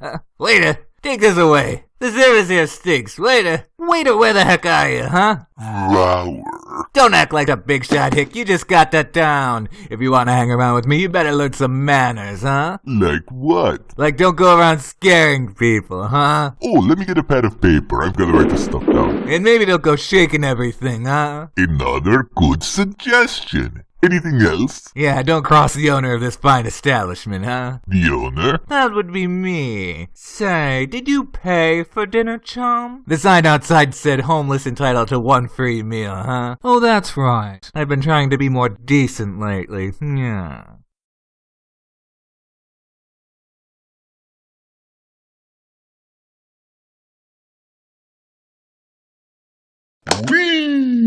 Uh, waiter, take this away. The service here stinks. Waiter, waiter, where the heck are you, huh? Flower. Don't act like a big shot, Hick. You just got that down. If you want to hang around with me, you better learn some manners, huh? Like what? Like don't go around scaring people, huh? Oh, let me get a pad of paper. I've got to write this stuff down. And maybe don't go shaking everything, huh? Another good suggestion. Anything else? Yeah, don't cross the owner of this fine establishment, huh? The owner? That would be me. Say, did you pay for dinner, chum? The sign outside said homeless entitled to one free meal, huh? Oh, that's right. I've been trying to be more decent lately. Yeah. Whee!